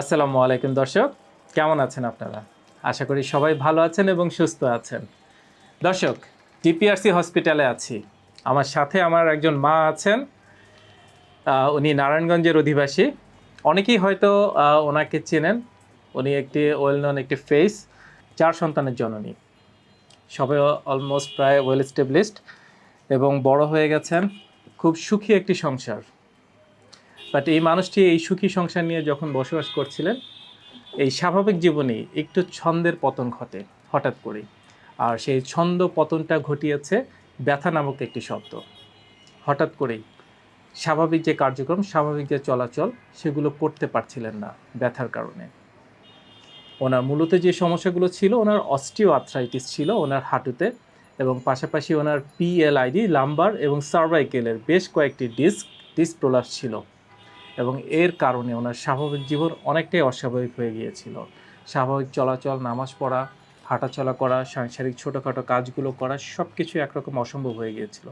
আসসালামু আলাইকুম দর্শক, কেমন আছেন আপনারা? আশা করি সবাই ভালো আছেন এবং সুস্থ আছেন। দর্শক, টিপিআরসি হসপিটালে আছি। আমার সাথে আমার একজন মা আছেন উনি নারায়ণগঞ্জের অধিবাসী। অনেকেই হয়তো ওনাকে চেনেন। উনি একটি ওয়েল নন একটি ফেস চার সন্তানের জননী। সবাই অলমোস্ট প্রায় ওয়েল স্টেবলিশড এবং বড় হয়ে গেছেন। খুব সুখী একটি সংসার। বাট এই মানুষটি এই সুখী সংসার নিয়ে যখন বসবাস করছিলেন, এই স্বাভাবিক জীবনেই একটু ছন্দের পতন ঘটে, হঠাৎ করেই। আর সেই ছন্দ পতনটা ঘটিয়েছে ব্যথা নামক একটি শব্দ। হঠাৎ করেই স্বাভাবিক যে কার্যক্রম, স্বাভাবিক যে চলাচল, সেগুলো করতে পারছিলেন না ব্যথার কারণে। ওনার মূলত যে সমস্যাগুলো ছিল, ওনার অস্টিও আর্থ্রাইটিস ছিল ওনার হাঁটুতে এবং পাশাপাশি ওনার পিএলআইডি লাম্বার এবং সার্ভাইকেলের বেশ কয়েকটি ডিস্ক ডিসপ্রোলাস ছিল। এবং এর কারণে ওনার স্বাভাবিক জীবন অনেকটাই অস্বাভাবিক হয়ে গিয়েছিল। স্বাভাবিক চলাচল, নামাজ পড়া, হাঁটাচলা করা, সাংসারিক ছোটোখাটো কাজগুলো করা সব কিছু একরকম অসম্ভব হয়ে গিয়েছিল।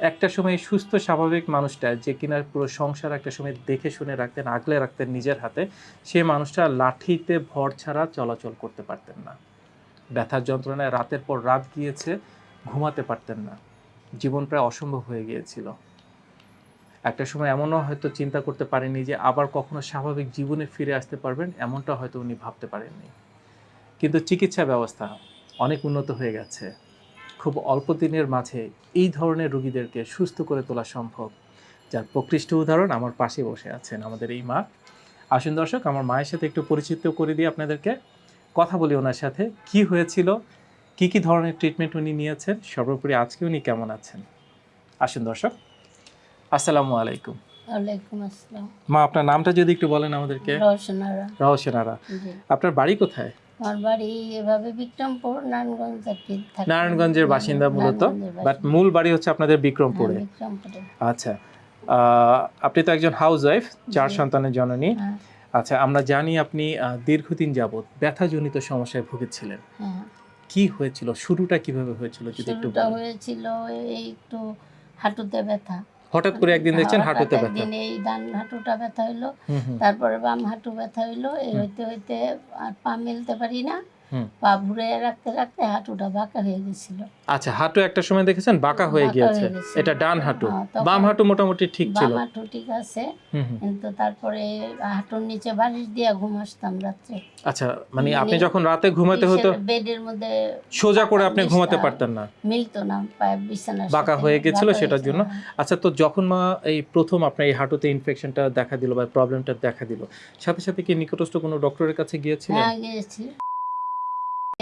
একটা সময় সুস্থ, স্বাভাবিক মানুষটা যে কিনা পুরো সংসার একটা সময় দেখে শুনে রাখতেন, আগলে রাখতেন নিজের হাতে, সে মানুষটা লাঠিতে ভর ছাড়া চলাচল করতে পারতেন না। ব্যথার যন্ত্রণায় রাতের পর রাত গিয়েছে, ঘুমাতে পারতেন না। জীবন প্রায় অসম্ভব হয়ে গিয়েছিল। একটা সময় এমনও হয়তো চিন্তা করতে পারেনি যে আবার কখনো স্বাভাবিক জীবনে ফিরে আসতে পারবেন, এমনটা হয়তো উনি ভাবতে পারেননি। কিন্তু চিকিৎসা ব্যবস্থা অনেক উন্নত হয়ে গেছে। খুব অল্প দিনের মাঝে এই ধরনের রোগীদেরকে সুস্থ করে তোলা সম্ভব। যার প্রকৃষ্ট উদাহরণ আমার পাশে বসে আছেন আমাদের এই মা। আসুন দর্শক, আমার মায়ের সাথে একটু পরিচিত করে দিই আপনাদেরকে। কথা বলি ওনার সাথে, কি হয়েছিল, কি কি ধরনের ট্রিটমেন্ট উনি নিয়েছেন, সর্বোপরি আজকে উনি কেমন আছেন? আসুন দর্শক। আসসালামু আলাইকুম। ওয়ালাইকুম আসসালাম। মা আপনার নামটা যদি একটু বলেন আমাদেরকে। রহসেনারা আপনার বাড়ি কোথায়? আমার বাড়ি এভাবে বিক্রমপুর নারায়ণগঞ্জ আর কি থাকি। নারায়ণগঞ্জের বাসিন্দা মূলত। বাট মূল বাড়ি হচ্ছে আপনাদের বিক্রমপুরে। হ্যাঁ, আচ্ছা। আপনি তো একজন হাউস ওয়াইফ চার সন্তানের জননী। হ্যাঁ। আচ্ছা আমরা জানি আপনি দীর্ঘদিন যাবত ব্যথাজনিত সমস্যায় ভুগেছিলেন। হ্যাঁ। কি হয়েছিল? শুরুটা কীভাবে হয়েছিল? যদি একটু হয়েছিল এই একটু হাঁটুতে ব্যথা। হঠাৎ করে একদিন দেখছেন হাঁটুতে ব্যথা একদিন এই ডান হাঁটুটা ব্যথা হইল তারপরে বাম হাঁটু ব্যথা হইল এই হইতে হইতে আর পা মেলতে পারি না। পা ঘুরে রাখতে রাখতে হাঁটুটা বাঁকা হয়ে গেছিল। আচ্ছা হাঁটু একটা সময় দেখেছেন? বাঁকা হয়ে গিয়েছে। এটা ডান হাঁটু। হ্যাঁ, বাম হাঁটু মোটামুটি ঠিক ছিল। বাম হাঁটু ঠিক আছে। কিন্তু তারপরে হাঁটুর নিচে বালিশ দিয়ে ঘুম আসতাম রাত্রে। আচ্ছা মানে মানে আপনি যখন রাতে ঘুমাতে হতো বেডের মধ্যে সোজা করে আপনি ঘুমাতে পারতেন না। মিলতো না পায়ে বিছানার বাঁকা। হয়ে গেছিল সেটার জন্য? হ্যাঁ। আচ্ছা তো যখন মা এই প্রথম আপনার এই হাঁটুতে ইনফেকশনটা দেখা দিল বা প্রবলেমটা দেখা দিল সাথে সাথে কি নিকটস্থ কোনো ডক্টরের কাছে গিয়েছিলেন? হ্যাঁ গিয়েছি। গিয়ে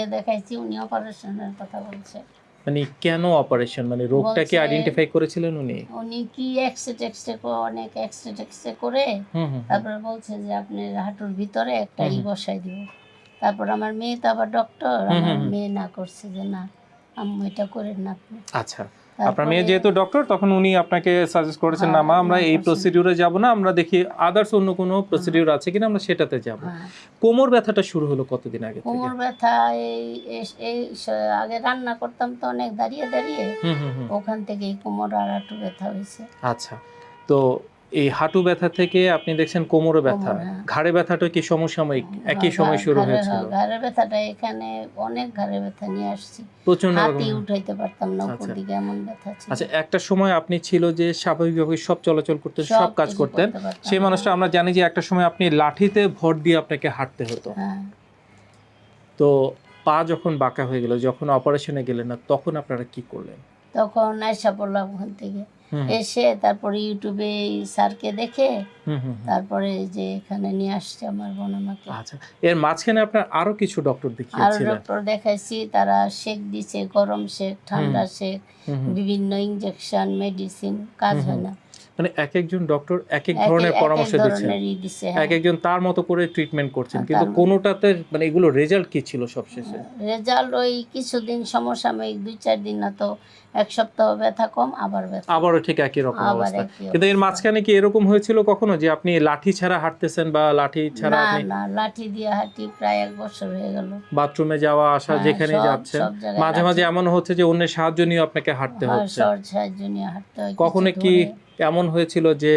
দেখাইছি উনি অপারেশনের কথা বলছে। মানে কেন অপারেশন মানে রোগটা কি আইডেন্টিফাই করেছিলেন উনি? উনি কি এক্সরে টেক্সরে অনেক এক্সরে টেক্সরে করে। তারপরে বলছে যে আপনি হাঁটুর ভিতরে একটা ই বসাই দিব। তারপর আমার মেয়ে তো আবার ডক্টর আমার। মেয়ে না করছে যে না আম্মু এটা করেন না আপনি। আচ্ছা। আপনার মেয়ে যেহেতু ডক্টর তখন উনি আপনাকে সাজেস্ট করেছেন না মা হ্যাঁ, আমরা এই প্রসিডিউরে যাব না আমরা দেখি আদার্স অন্য কোনো প্রসিডিউর আছে কিনা আমরা সেটাতে যাব। হ্যাঁ। কোমর ব্যথাটা শুরু হলো কতদিন আগে থেকে? কোমর ব্যথা এই এই- আগে রান্না করতাম তো অনেক দাঁড়িয়ে দাঁড়িয়ে। হুম হুম হুম। ওখান থেকে এই কোমর আর একটু ব্যথা হয়েছে। আচ্ছা তো এই হাঁটু ব্যথা থেকে আপনি দেখছেন কোমরে ব্যথা। হ্যাঁ। ঘাড়ে ব্যথাটা কি সমসাময়িক? একই হ্যাঁ, সময় শুরু হয়েছিল? ঘাড়ের ব্যথাটা এখানে অনেক ঘাড়ে ব্যথা নিয়ে আসছি। প্রচণ্ড হাতি উঠাইতে পারতাম না উপর আচ্ছা। দিকে এমন ব্যথা ছিল। আচ্ছা একটা সময় আপনি ছিল যে স্বাভাবিকভাবে সব চলাচল করতেন সব কাজ করতেন। সেই মানুষটা আমরা জানি যে একটা সময় আপনি লাঠিতে ভর দিয়ে আপনাকে হাঁটতে হতো। হ্যাঁ। তো পা যখন বাঁকা হয়ে গেল যখন অপারেশনে গেলেন না তখন আপনারা কি করলেন? তখন আয়সা পড়লাম ওখান থেকে। এসে তারপরে ইউটিউবে স্যারকে দেখে। তারপরে যে এখানে নিয়ে আসছে আমার বোন আমাকে। আচ্ছা এর মাঝখানে আপনার আরও কিছু ডক্টর আর দেখিয়েছিলেন? ডক্টর দেখাইছি তারা শেক দিছে গরম শেক ঠান্ডা শেক। বিভিন্ন ইনজেকশন মেডিসিন কাজ হয় না। মানে এক একজন ডক্টর এক এক ধরনের পরামর্শ দিচ্ছেন। এক একজন তার মতো করে ট্রিটমেন্ট করছেন। হ্যাঁ, কিন্তু কোনোটাতে মানে এগুলো রেজাল্ট কি ছিল সবশেষে? রেজাল্ট ওই কিছুদিন সমসাময়িক দুই চার দিন না তো এক সপ্তাহ ব্যথা কম আবার ব্যথা আবারও ঠিক একই রকম অবস্থা। কিন্তু এর মাঝখানে কি এরকম হয়েছিল কখনো যে আপনি লাঠি ছাড়া হাঁটতেছেন বা লাঠি ছাড়া না আপনি না লাঠি দিয়ে হাঁটি প্রায় এক বছর হয়ে গেল। বাথরুমে যাওয়া আসা হ্যাঁ, যেখানে যাচ্ছেন। মাঝে মাঝে। এমন হচ্ছে যে অন্যের সাহায্য নিয়ে আপনাকে হাঁটতে হ্যাঁ, হচ্ছে। সাহায্য নিয়ে হাঁটতে হয় কখনো কি। এমন হয়েছিল যে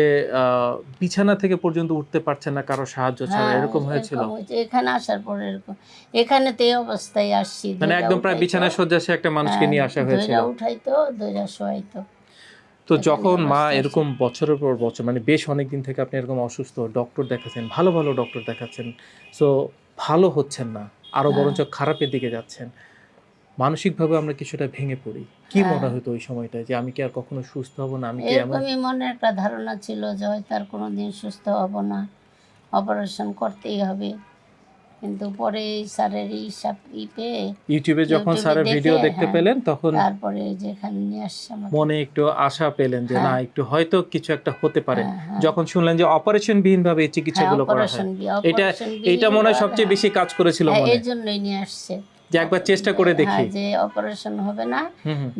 বিছানা থেকে পর্যন্ত উঠতে পারছেন না কারও সাহায্য ছাড়া হ্যাঁ, এরকম হয়েছিল? এখানে আসার পরে এরকম এখানে তো অবস্থায় আসছি মানে একদম প্রায়। বিছানায় শয্যাশে একটা মানুষকে নিয়ে আসা হ্যাঁ, হয়েছিল উঠাইতো ধৈরা শোয়াইতো। তো যখন মা এরকম বছরের পর বছর মানে বেশ অনেক দিন থেকে আপনি এরকম অসুস্থ ডক্টর দেখাচ্ছেন ভালো ভালো ডক্টর দেখাচ্ছেন সো ভালো হচ্ছেন না আরও হ্যাঁ। বরঞ্চ খারাপের দিকে যাচ্ছেন। মানসিকভাবে আমরা কিছুটা ভেঙে পড়ি কি হ্যাঁ। মনে হতো ওই সময়টায় যে আমি কি আর কখনো সুস্থ হব না আমি কি এরকমই মনে একটা ধারণা ছিল যে হয়তো আর কোনোদিন সুস্থ হব না অপারেশন করতেই হবে কিন্তু পরে এই স্যারের এই সব ই পেয়ে ইউটিউবে যখন স্যারের ভিডিও দেখতে হ্যাঁ। পেলেন তখন তারপরে যেখানে নিয়ে আসছে মনে একটু আশা পেলেন যে হ্যাঁ। না একটু হয়তো কিছু একটা হতে পারে হ্যাঁ, হ্যাঁ। যখন শুনলেন যে অপারেশন বিহীন ভাবে চিকিৎসাগুলো করা হয় এটা এটা মনে হয় সবচেয়ে বেশি কাজ করেছিল মনে এই জন্যই নিয়ে আসছে যে একবার চেষ্টা করে দেখি। হ্যাঁ, যে অপারেশন হবে না।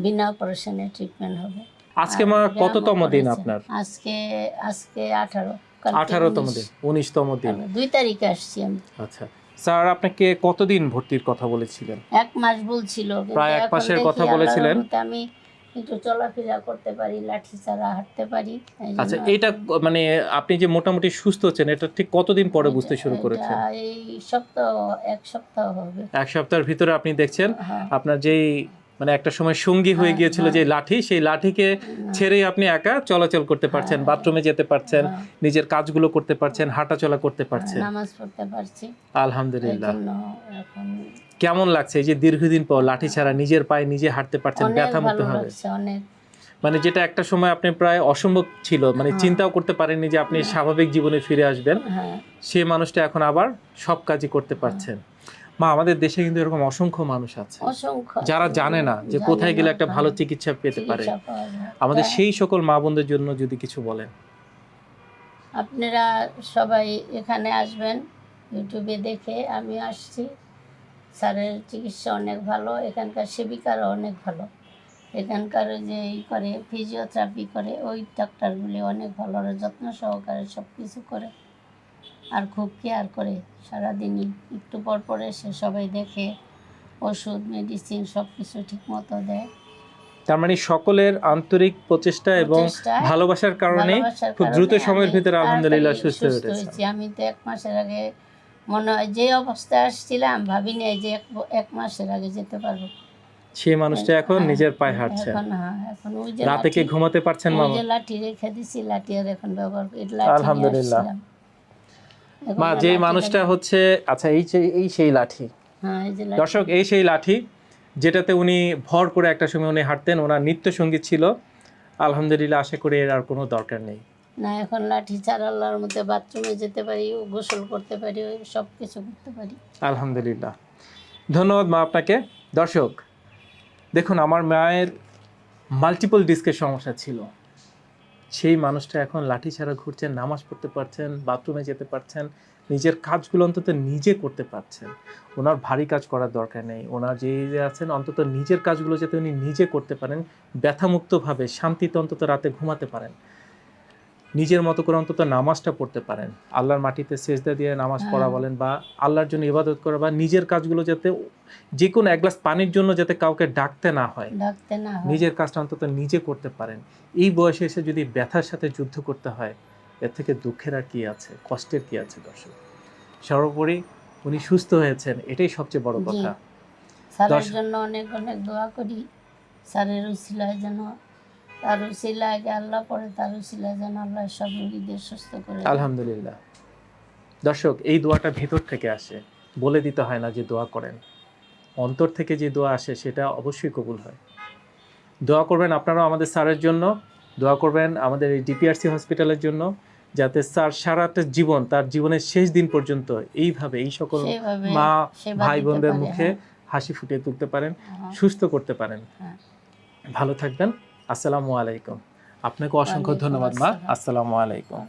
বিনা অপারেশনে ট্রিটমেন্ট হবে। আজকে মা কততম দিন আপনার? আজকে আজকে আঠারো। কালকে আঠারোতম দিন উনিশতম দিন। দুই তারিখে আসছি আমি। আচ্ছা স্যার আপনাকে কতদিন ভর্তির কথা বলেছিলেন? এক মাস বলছিল প্রায় এক মাসের কথা বলেছিলেন। আমি একটু চলাফেরা করতে পারি লাঠি ছাড়া হাঁটতে পারি আচ্ছা এটা মানে আপনি যে মোটামুটি সুস্থ হচ্ছেন এটা ঠিক কতদিন পরে বুঝতে শুরু করেছেন? এই সপ্তাহ এক সপ্তাহ হবে। এক সপ্তাহের ভিতরে আপনি দেখছেন হ্যাঁ। আপনার যেই মানে একটা সময় সঙ্গী হয়ে হ্যাঁ, গিয়েছিল যে লাঠি সেই লাঠিকে ছেড়ে আপনি একা চলাচল করতে পারছেন হ্যাঁ। বাথরুমে যেতে পারছেন হ্যাঁ, নিজের কাজগুলো করতে পারছেন হাঁটাচলা করতে পারছেন। নামাজ পড়তে পারছি। আলহামদুলিল্লাহ। কেমন লাগছে এই যে দীর্ঘদিন পর লাঠি ছাড়া নিজের পায়ে নিজে হাঁটতে পারছেন ব্যথা মুক্ত হবে? মানে যেটা একটা সময় আপনি প্রায় অসম্ভব ছিল মানে হ্যাঁ। চিন্তাও করতে পারেননি যে আপনি স্বাভাবিক জীবনে ফিরে আসবেন। হ্যাঁ। সেই মানুষটা এখন আবার সব কাজই করতে পারছেন। মা আমাদের দেশে কিন্তু এরকম অসংখ্য মানুষ আছে। অসংখ্য। যারা জানে না যে কোথায় গেলে একটা ভালো চিকিৎসা পেতে পারে। আমাদের হ্যাঁ, সেই সকল মা বোনদের জন্য যদি কিছু বলেন। আপনারা সবাই এখানে আসবেন ইউটিউবে দেখে আমি আসছি। স্যারের চিকিৎসা অনেক ভালো এখানকার সেবিকারও অনেক ভালো। এখানকার যে ই করে ফিজিওথেরাপি করে ওই ডাক্তারগুলি অনেক ভালো যত্ন সহকারে সব কিছু করে। আর খুব কেয়ার করে সারাদিনই। একটু পর পর এসে সবাই দেখে ওষুধ মেডিসিন সব কিছু ঠিক মতো দেয়। তার মানে সকলের আন্তরিক প্রচেষ্টা এবং ভালোবাসার কারণে খুব দ্রুত সময়ের ভিতরে আলহামদুলিল্লাহ সুস্থ হয়ে উঠেছে। আমি তো এক মাসের আগে মনে হয় যে অবস্থায় আসছিলাম ভাবিনি যে এক এক মাসের আগে যেতে পারব। সেই মানুষটা এখন হ্যাঁ, নিজের পায়ে হাঁটছে। এখন হ্যাঁ এখন ওই যে রাতে কি ঘুমাতে পারছেন ওই মামা? যে লাঠি রেখে দিছি লাঠি আর এখন ব্যবহার আলহামদুলিল্লাহ। মা যে মানুষটা হচ্ছে আচ্ছা এই এই সেই লাঠি। হ্যাঁ লাঠি। দর্শক এই সেই লাঠি যেটাতে উনি ভর করে একটা সময় উনি হাঁটতেন ওনার নিত্য সংগীত ছিল। আলহামদুলিল্লাহ আশা করি এর আর কোনো দরকার নেই। না এখন লাঠি ছাড়া আল্লাহর মধ্যে বাথরুমে যেতে পারি গোসল করতে পারি সব কিছু করতে পারি। আলহামদুলিল্লাহ। ধন্যবাদ মা আপনাকে। দর্শক দেখুন আমার মায়ের মাল্টিপল ডিস্কের সমস্যা ছিল। সেই মানুষটা এখন লাঠি ছাড়া ঘুরছেন, নামাজ পড়তে পারছেন, বাথরুমে যেতে পারছেন, নিজের কাজগুলো অন্তত নিজে করতে পারছেন। ওনার ভারী কাজ করার দরকার নেই। ওনার যে আছেন, অন্তত নিজের কাজগুলো যাতে উনি নিজে করতে পারেন, ব্যথামুক্তভাবে শান্তিতে অন্তত রাতে ঘুমাতে পারেন। নিজের মতো করে অন্তত নামাজটা পড়তে পারেন। আল্লাহর মাটিতে সেজদা দিয়ে নামাজ পড়া হ্যাঁ। বলেন বা আল্লাহর জন্য ইবাদত করা বা নিজের কাজগুলো যাতে যে কোনো এক গ্লাস পানির জন্য যাতে কাউকে ডাকতে না হয়। ডাকতে না হয়। নিজের কাজটা অন্তত নিজে করতে পারেন। এই বয়সে এসে যদি ব্যথার সাথে যুদ্ধ করতে হয় এর থেকে দুঃখের আর কি আছে কষ্টের কি আছে দর্শক? সর্বোপরি উনি সুস্থ হয়েছেন এটাই সবচেয়ে বড় কথা। স্যারের জন্য অনেক অনেক দোয়া করি। স্যারের উসিলায় যেন তার উসিলায় আগে আল্লাহ পরে তার উসিলায় যেন আল্লাহ সব রোগীদের সুস্থ করে। আলহামদুলিল্লাহ। দর্শক এই দোয়াটা ভেতর থেকে আসে। বলে দিতে হয় না যে দোয়া করেন। অন্তর থেকে যে দোয়া আসে সেটা অবশ্যই কবুল হয়। দোয়া করবেন আপনারাও আমাদের স্যারের জন্য। দোয়া করবেন আমাদের এই ডিপিআরসি হসপিটালের জন্য যাতে স্যার সারাটা জীবন তার জীবনের শেষ দিন পর্যন্ত এইভাবে এই সকল মা ভাই বোনদের মুখে হ্যাঁ, হাসি ফুটিয়ে তুলতে পারেন হ্যাঁ। সুস্থ করতে পারেন। হ্যাঁ। ভালো থাকবেন। আসসালামু আলাইকুম। আপনাকে অসংখ্য ধন্যবাদ মা। আসসালামু আলাইকুম।